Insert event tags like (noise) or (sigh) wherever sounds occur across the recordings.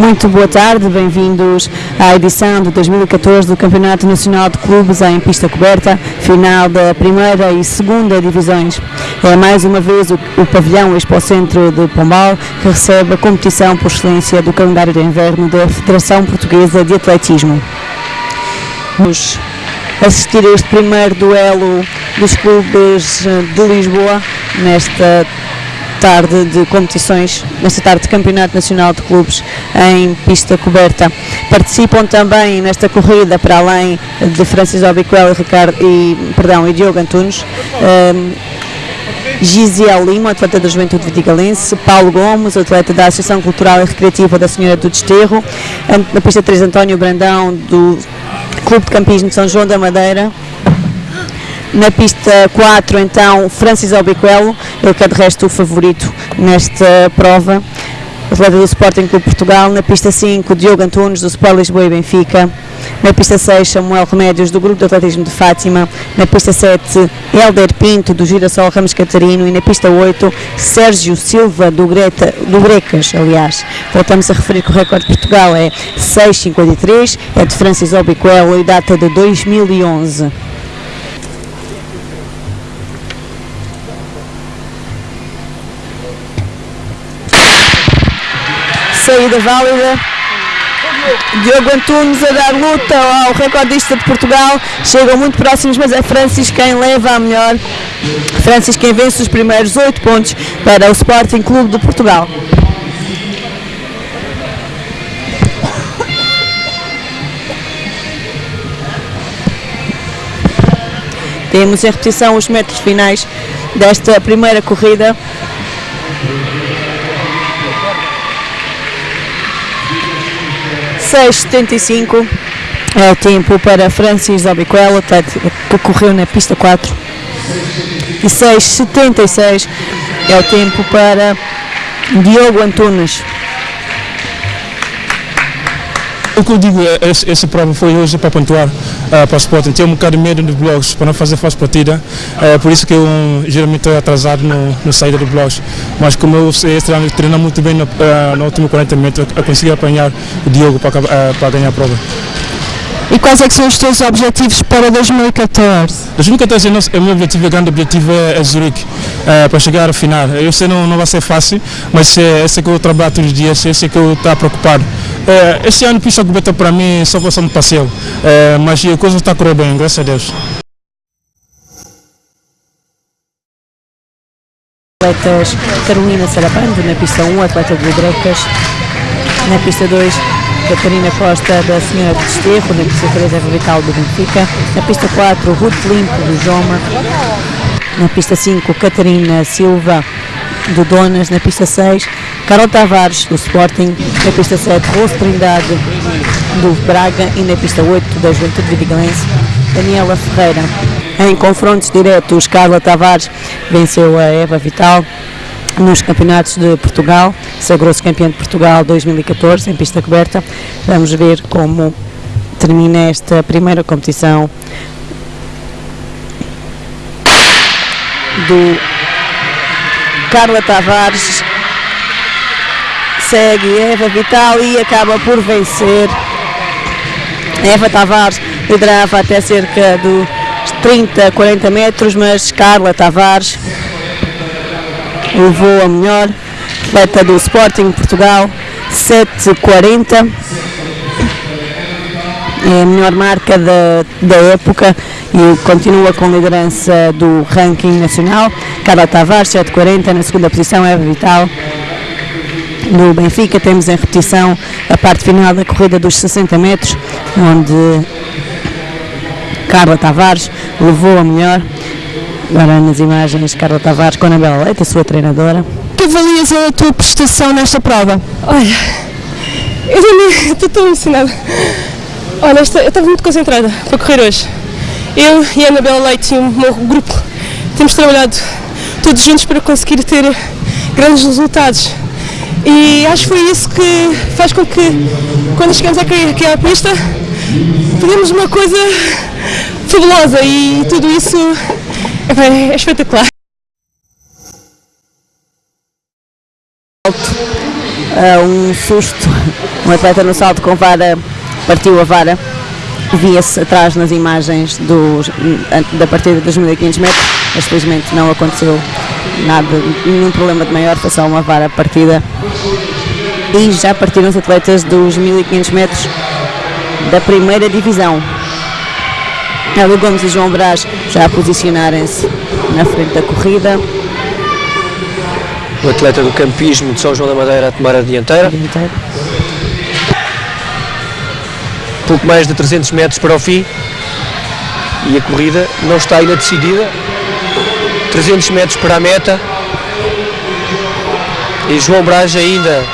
Muito boa tarde, bem-vindos à edição de 2014 do Campeonato Nacional de Clubes em pista coberta, final da primeira e segunda divisões. É mais uma vez o, o pavilhão Expo Centro de Pombal que recebe a competição por excelência do calendário de inverno da Federação Portuguesa de Atletismo. Vamos assistir a este primeiro duelo dos clubes de Lisboa nesta tarde de competições, nesta tarde de Campeonato Nacional de Clubes em pista coberta. Participam também nesta corrida, para além de Francis Obiquel e, Ricardo, e, perdão, e Diogo Antunes, um, Gisiel Lima, atleta da Juventude Vitigalense, Paulo Gomes, atleta da Associação Cultural e Recreativa da Senhora do Desterro, na pista 3 António Brandão, do Clube de Campismo de São João da Madeira, na pista 4, então, Francis Albiquelo, ele que é de resto o favorito nesta prova, atleta do Sporting Clube Portugal. Na pista 5, Diogo Antunes, do Sport Lisboa e Benfica. Na pista 6, Samuel Remédios, do Grupo de Atletismo de Fátima. Na pista 7, Helder Pinto, do Girassol Ramos Catarino. E na pista 8, Sérgio Silva, do, Greta, do Grecas, aliás. Voltamos a referir que o recorde de Portugal é 6,53, é de Francis Albiquelo e data de 2011. Saída válida. Diogo Antunes a dar luta ao recordista de Portugal. Chegam muito próximos, mas é Francis quem leva a melhor. Francis quem vence os primeiros oito pontos para o Sporting Clube de Portugal. Temos em repetição os metros finais desta primeira corrida. 6,75 é o tempo para Francis Obiquelo, que correu na pista 4. E 6,76 é o tempo para Diogo Antunes. O que eu digo, é, essa prova foi hoje para pontuar uh, para o Sporting. Tinha um bocado de medo dos blogs para não fazer falsa partida, uh, por isso que eu geralmente estou atrasado no, no saída dos blogs. Mas como eu sei treinar muito bem no, uh, no último 40 metros, eu consegui apanhar o Diogo para, para ganhar a prova. E quais é são os teus objetivos para 2014? 2014 é o meu objetivo, o grande objetivo é, é Zurique, é, para chegar ao final. Eu sei não não vai ser fácil, mas é, esse é que eu trabalho todos os dias, esse é que eu estou preocupado. É, esse ano pista coberta para mim só passando passeio, é, mas a coisa está correndo bem, graças a Deus. Atletas Carolina Sarabando na pista 1, atleta de Grecas, na pista 2 Catarina Costa da Senhora de Desterro, na pista 3 Eva Vital do Benfica, na pista 4 Ruth Limpo do Joma, na pista 5 Catarina Silva do Donas, na pista 6 Carol Tavares do Sporting, na pista 7 Rose Trindade do Braga e na pista 8 da Juventude Vidigalense Daniela Ferreira. Em confrontos diretos, Carla Tavares venceu a Eva Vital nos campeonatos de Portugal, sagrou-se campeã de Portugal 2014 em pista coberta. Vamos ver como termina esta primeira competição do Carla Tavares. Segue Eva Vital e acaba por vencer. Eva Tavares liderava até cerca de 30, 40 metros, mas Carla Tavares levou a melhor, atleta do Sporting Portugal, 7,40. É a melhor marca da, da época e continua com liderança do ranking nacional. Carla Tavares, 7,40. Na segunda posição, Eva Vital. No Benfica temos em repetição a parte final da corrida dos 60 metros, onde Carla Tavares levou a melhor Agora nas imagens, Carla Tavares com a Anabela Leite, a sua treinadora. Que avalias a tua prestação nesta prova? Olha, eu também (laughs) estou tão emocionada. Olha, eu estava muito concentrada para correr hoje. Eu e a Anabela Leite e o meu grupo temos trabalhado todos juntos para conseguir ter grandes resultados. E acho que foi isso que faz com que, quando chegamos aqui à pista, fizemos uma coisa fabulosa e tudo isso é espetacular. Uh, um susto Um atleta no salto com vara partiu a vara. Via-se atrás nas imagens dos, da partida dos 1500 metros, mas felizmente não aconteceu nada, nenhum problema de maior, foi só uma vara partida. E já partiram os atletas dos 1500 metros da primeira divisão. Hélio Gomes e João Brás já a posicionarem-se na frente da corrida. O atleta do campismo de São João da Madeira a tomar a dianteira. Dianteiro. Pouco mais de 300 metros para o fim. E a corrida não está ainda decidida. 300 metros para a meta. E João Brás ainda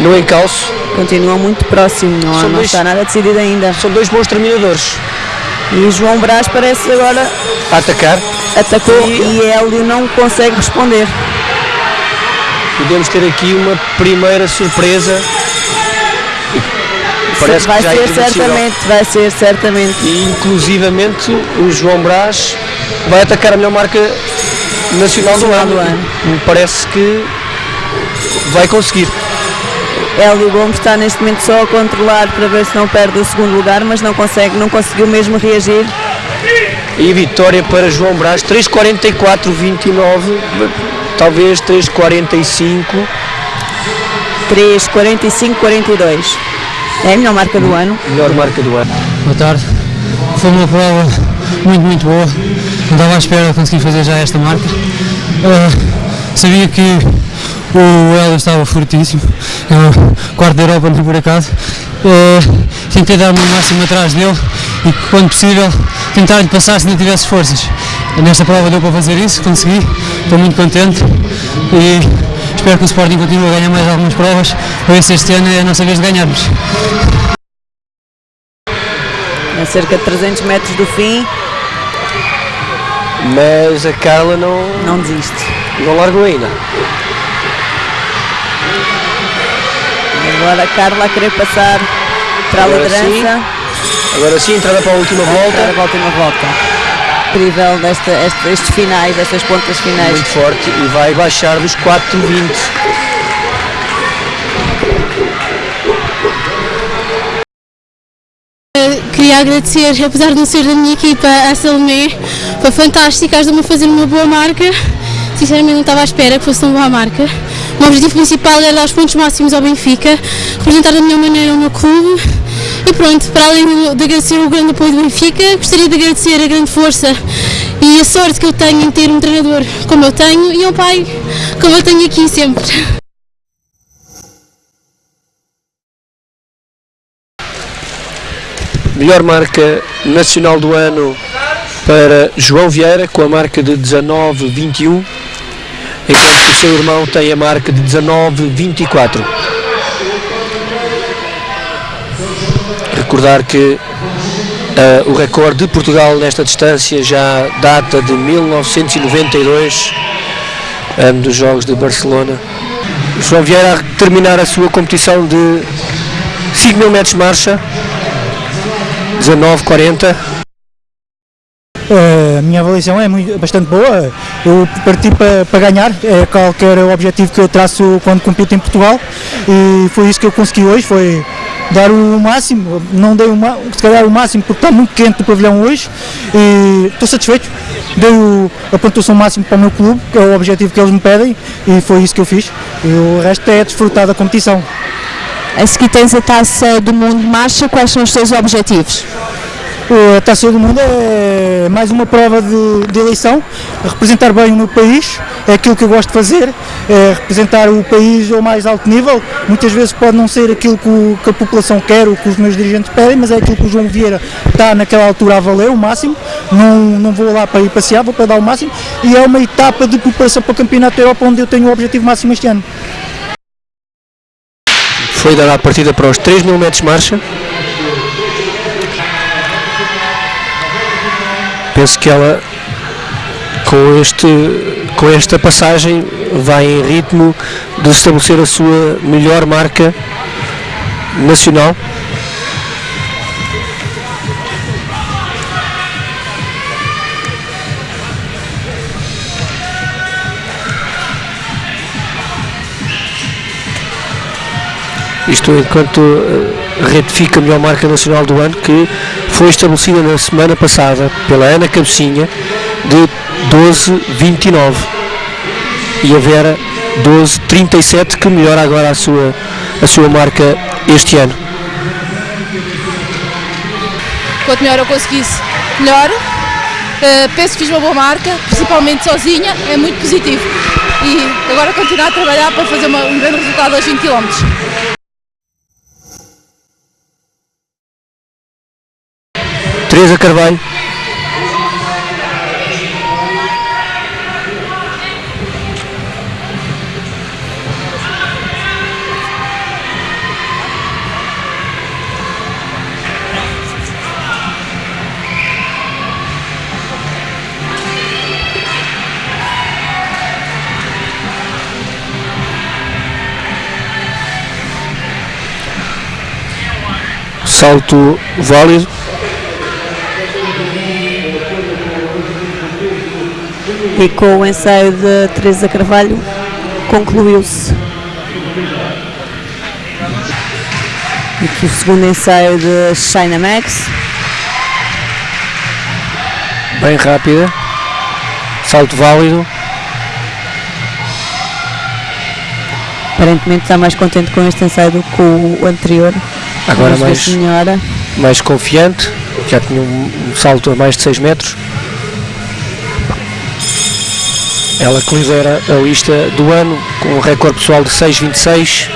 no encalço. Continua muito próximo, não, dois- está nada decidido ainda. São dois bons terminadores E João Brás parece agora a atacar. atacou e Hélio não consegue responder. Podemos ter aqui uma primeira surpresa. Parece vai é ser certamente, vai ser certamente. E inclusivamente o João Brás vai atacar a melhor marca nacional do ano. do ano. Me parece que vai conseguir. Hélio Gomes está neste momento só a controlar para ver se não perde o segundo lugar, mas não consegue, não conseguiu mesmo reagir. E vitória para João Brás, 3.44.29, talvez 3.45. 3, 45, 42. É a melhor marca do ano. Melhor marca do ano. Boa tarde. Foi uma prova muito, muito boa. Não estava à espera de conseguir fazer já esta marca. Ah, sabia que o Hélio estava fortíssimo. É o quarto da Europa, não por acaso. Ah, tentei dar-me o máximo atrás dele e, quando possível, tentar-lhe passar se não tivesse forças. Nesta prova deu para fazer isso, consegui. Estou muito contente e espero que o Sporting continue a ganhar mais algumas provas para ver se este ano é a nossa vez de ganharmos. A cerca de 300 metros do fim, Mas a Carla não, não desiste. não largou ainda. Agora a Carla a querer passar para a Agora liderança. Agora sim, entrada para a última Para volta. a última volta. Incrível desta, este- estes finais, destas pontas finais. Muito forte e vai baixar dos 4.20. Queria agradecer, apesar de não ser da minha equipa, a Salomé. Foi fantástica, ajudou-me a fazer uma boa marca. Sinceramente não estava à espera que fosse tão boa marca. O meu objetivo principal era dar os pontos máximos ao Benfica, representar da melhor maneira o meu clube. E pronto, para além de agradecer o grande apoio do Benfica, gostaria de agradecer a grande força e a sorte que eu tenho em ter um treinador como eu tenho e um pai como eu tenho aqui sempre. Melhor marca nacional do ano para João Vieira, com a marca de 19,21, enquanto que o seu irmão tem a marca de 19,24. Recordar que ah, o recorde de Portugal nesta distância já data de 1992, ano dos Jogos de Barcelona. João Vieira a terminar a sua competição de 5 mil metros de marcha, 19,40. A minha avaliação é muito, bastante boa. Eu parti para, para ganhar, é qualquer objetivo que eu traço quando compito em Portugal e foi isso que eu consegui hoje, foi dar o máximo, não dei o, se calhar o máximo porque está muito quente o pavilhão hoje e estou satisfeito. Dei o, a pontuação máxima para o meu clube, que é o objetivo que eles me pedem e foi isso que eu fiz. E o resto é desfrutar da competição. A seguir tens a taça do mundo marcha, quais são os teus objetivos? A Taça do Mundo é mais uma prova de, de eleição, representar bem o meu país, é aquilo que eu gosto de fazer, é representar o país ao mais alto nível. Muitas vezes pode não ser aquilo que, o- que a população quer, ou que os meus dirigentes pedem, mas é aquilo que o João Vieira está naquela altura a valer, o máximo. Não, não vou lá para ir passear, vou para dar o máximo. E é uma etapa de preparação para o Campeonato da Europa, onde eu tenho o objetivo máximo este ano. Foi dada a partida para os 3 mil metros de marcha. Penso que ela, com, este, com esta passagem, vai em ritmo de estabelecer a sua melhor marca nacional. isto enquanto uh, retifica a melhor marca nacional do ano que foi estabelecida na semana passada pela Ana Cabecinha de 12,29 e a Vera 12,37 que melhora agora a sua, a sua marca este ano. Quanto melhor eu conseguisse, melhor. Uh, penso que fiz uma boa marca, principalmente sozinha, é muito positivo. E agora continuar a trabalhar para fazer uma, um grande resultado aos 20 km. Teresa Carvalho. salto válido. E com o ensaio de Teresa Carvalho concluiu-se. Aqui o segundo ensaio de China Max. Bem rápida. Salto válido. Aparentemente está mais contente com este ensaio do que com o anterior. Agora mais, mais confiante, já tinha um salto a mais de 6 metros. Ela que lidera a lista do ano com um recorde pessoal de 6,26.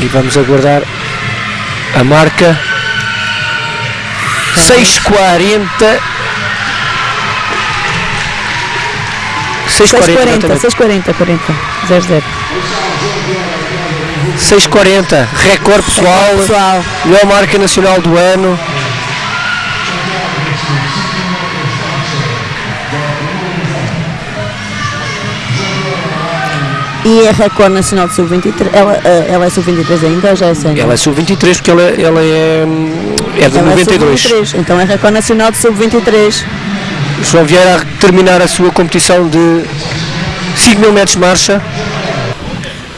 E vamos aguardar a marca 6,40. 6,40, 6,40, 40, 00. 6,40, recorde pessoal, pessoal, melhor marca nacional do ano. E é recorde nacional de sub-23. Ela, eh, ela é sub-23 ainda ou já é sénior? Ela é sub-23 porque ela, ela é, é de Ela é 92. sub-23, então é recorde nacional de sub-23. João Vieira a terminar a sua competição de 5 mil metros de marcha.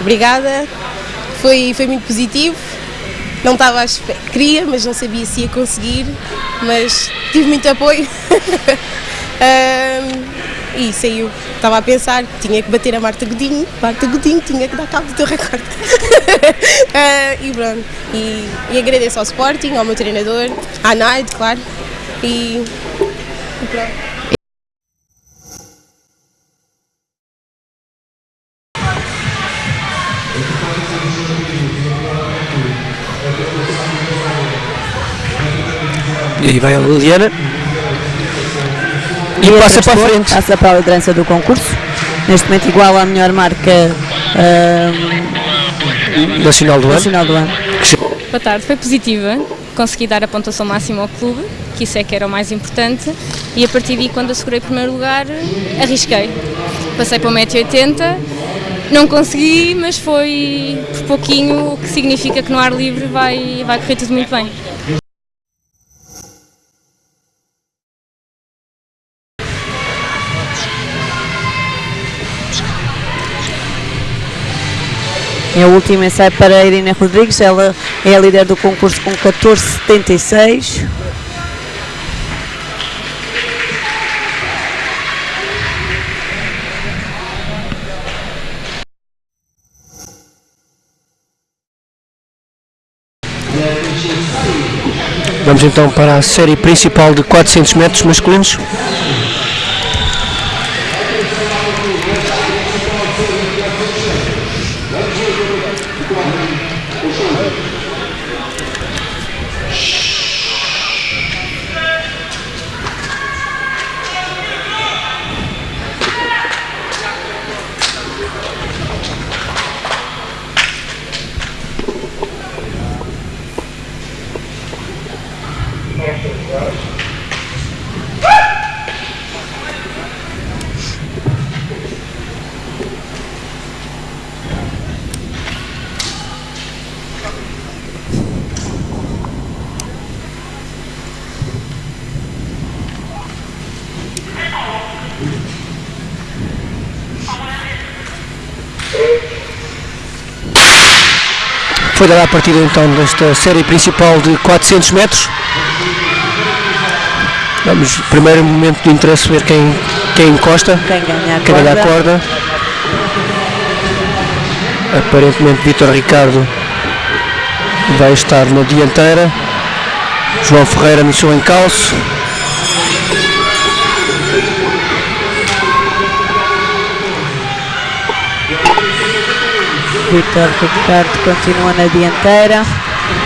Obrigada, foi, foi muito positivo. Não estava à espera, queria, mas não sabia se ia conseguir, mas tive muito apoio. (laughs) Ahm, e saiu. Estava a pensar tinha que bater a Marta Godinho. Marta Godinho tinha que dar cabo do teu recorde. Ah, (laughs) e pronto. E, e agradeço ao Sporting, ao meu treinador, à Naide, claro. E, e pronto. E aí vai a Liliana. E, passa para a frente. Passa para a liderança do concurso. Neste momento igual à melhor marca ahm, Nacional do ano. nacional do ano. Boa tarde, foi positiva. Consegui dar a pontuação máxima ao clube, que isso é que era o mais importante. E a partir daí, quando assegurei o primeiro lugar, arrisquei. Passei para o 1,80m, não consegui, mas foi por pouquinho, o que significa que no ar livre vai, vai correr tudo muito bem. É o último ensaio para a Irina Rodrigues. Ela é a líder do concurso com 14,76. Vamos então para a série principal de 400 metros masculinos. Foi dada a partida então desta série principal de 400 metros. Vamos, primeiro momento de interesse, ver quem, quem encosta, Quem ganha a quem ganha a corda. corda. Aparentemente Vitor Ricardo vai estar na dianteira. João Ferreira iniciou em calço. Vitor Ricardo continua na dianteira.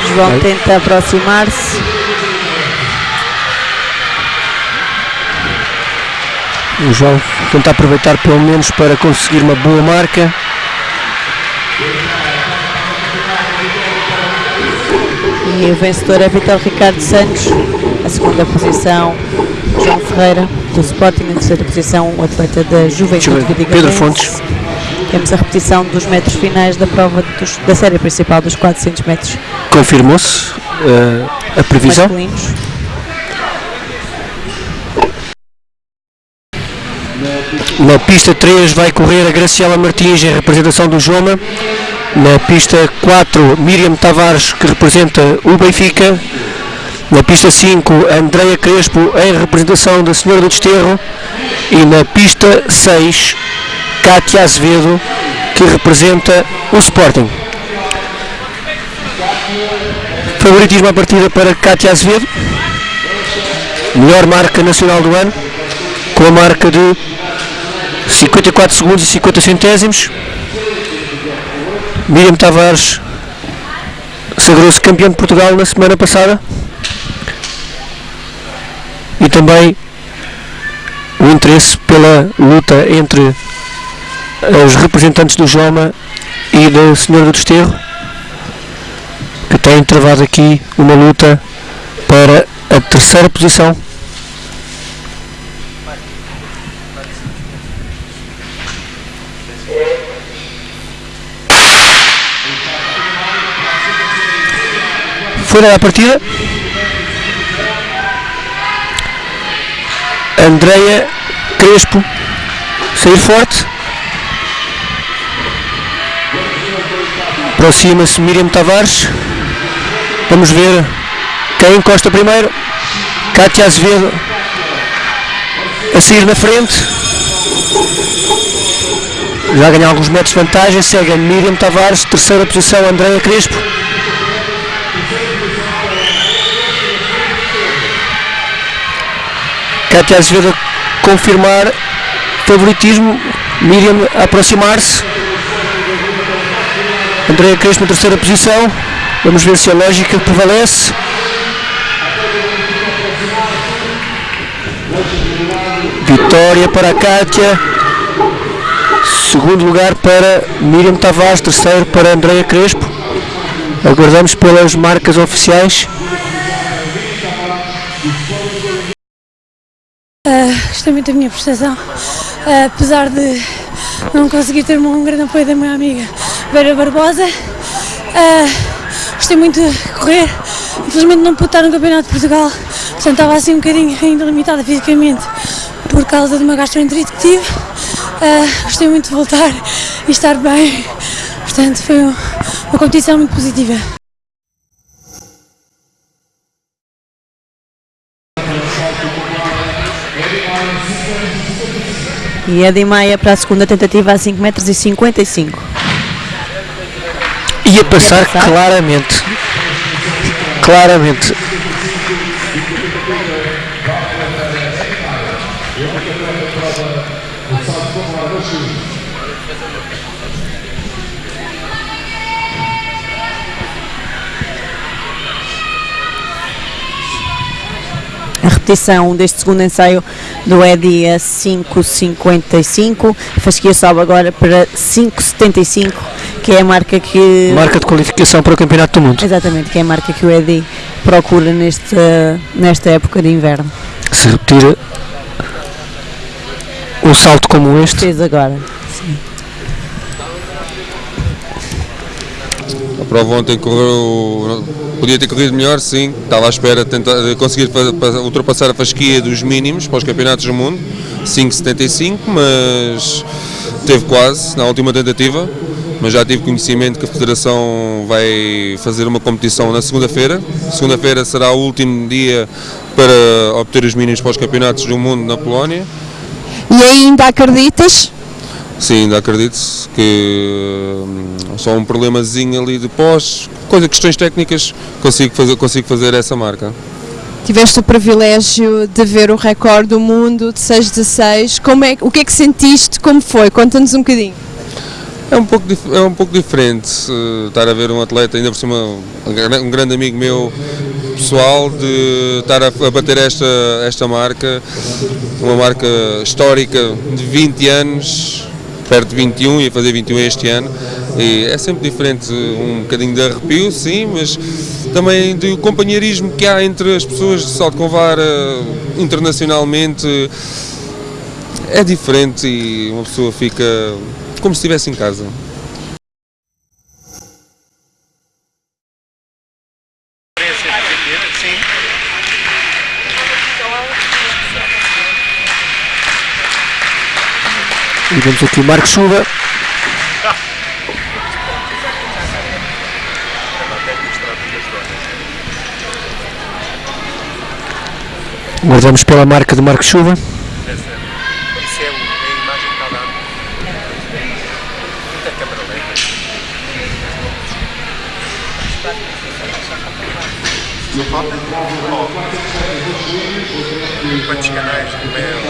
João tenta aproximar-se. O João tenta aproveitar pelo menos para conseguir uma boa marca. E o vencedor é Vitor Ricardo Santos. A segunda posição, João Ferreira, do Sporting. Na terceira posição, o atleta da Juventude. Pedro Fontes. Temos a repetição dos metros finais da prova dos- da série principal dos 400 metros Confirmou-se eh, a previsão. masculinos. Na pista 3 vai correr a Graciela Martins em representação do Joma. Na pista 4, Miriam Tavares, que representa o Benfica. Na pista 5, Andreia Crespo em representação da Senhora do Desterro. E na pista 6, Cátia Azevedo, que representa o Sporting. Favoritismo à partida para Cátia Azevedo. Melhor marca nacional do ano, com a marca de 54 segundos e 50 centésimos. Miriam Tavares sagrou-se campeão de Portugal na semana passada. E também o interesse pela luta entre os representantes do Joma e da Senhora do Desterro, que têm travado aqui uma luta para a terceira posição. Foi a partida. Andreia Crespo sair forte. Aproxima-se Miriam Tavares. Vamos ver quem encosta primeiro. Cátia Azevedo a sair na frente. Já ganha alguns metros de vantagem. Segue a Miriam Tavares, terceira posição, Andreia Crespo. Cátia Azevedo confirmar favoritismo, Miriam aproximar-se, Andréa Crespo na terceira posição, vamos ver se a lógica prevalece. Vitória para a Cátia, segundo lugar para Miriam Tavares, terceiro para Andréa Crespo. Aguardamos pelas marcas oficiais. Ah, gostei muito da minha prestação, Ah, apesar de não conseguir ter um grande apoio da minha amiga Vera Barbosa. Ah, gostei muito de correr, infelizmente não pude estar no Campeonato de Portugal, portanto estava assim um bocadinho ainda limitada fisicamente por causa de uma gastroenterite que tive. Ah, gostei muito de voltar e estar bem, portanto foi um- uma competição muito positiva. E Edi Maia para a segunda tentativa a 5 metros e 55. Ia passar, passar? claramente. Claramente. A repetição deste segundo ensaio do Edi a 5,55. Fasquia sobe agora para 5,75, que é a marca que. Marca de qualificação para o Campeonato do Mundo. Exatamente, que é a marca que o Edi procura neste, nesta época de inverno. Se repetir um salto como este, Fez agora. A prova ontem correu. Podia ter corrido melhor, sim. Estava à espera de, tentar, de conseguir ultrapassar a fasquia dos mínimos para os campeonatos do mundo, 5,75, mas teve quase na última tentativa. Mas já tive conhecimento que a Federação vai fazer uma competição na segunda-feira. Segunda-feira será o último dia para obter os mínimos para os campeonatos do mundo na Polónia. E ainda acreditas? Sim, ainda acredito que hum, só um problemazinho ali de pós, coisa, questões técnicas, consigo fazer, consigo fazer essa marca. Tiveste o privilégio de ver o recorde do mundo de 6,16. Como é, o que é que sentiste? Como foi? Conta-nos um bocadinho. É um pouco, é um pouco diferente eh, estar a ver um atleta, ainda por cima um gra- grande amigo meu pessoal, de estar a, a bater esta, esta marca, uma marca histórica de 20 anos, perto de 21 e fazer 21 este ano. E é sempre diferente, um bocadinho de arrepio, sim, mas também do companheirismo que há entre as pessoas de Salto Convara internacionalmente. É diferente e uma pessoa fica como se estivesse em casa. E vemos aqui o Marco Chuva. Guardamos pela marca de Marco Chuva. Lenta. Quantos canais?